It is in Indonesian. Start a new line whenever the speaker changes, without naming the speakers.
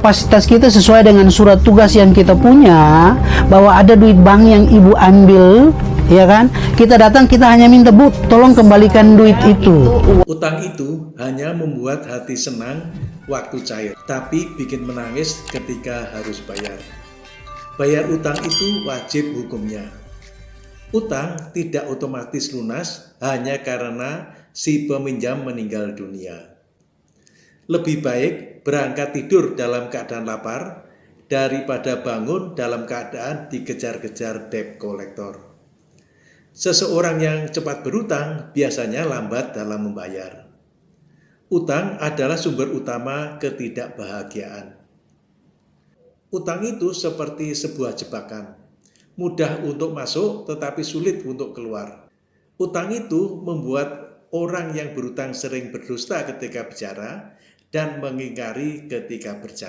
kapasitas kita sesuai dengan surat tugas yang kita punya bahwa ada duit bank yang ibu ambil ya kan kita datang kita hanya minta bu tolong kembalikan duit itu
Utang itu hanya membuat hati senang waktu cair, tapi bikin menangis ketika harus bayar. Bayar utang itu wajib hukumnya. Utang tidak otomatis lunas hanya karena si peminjam meninggal dunia. Lebih baik berangkat tidur dalam keadaan lapar daripada bangun dalam keadaan dikejar-kejar debt collector. Seseorang yang cepat berutang biasanya lambat dalam membayar. Utang adalah sumber utama ketidakbahagiaan. Utang itu seperti sebuah jebakan, mudah untuk masuk tetapi sulit untuk keluar. Utang itu membuat orang yang berutang sering berdusta ketika bicara dan mengingkari ketika bercanda.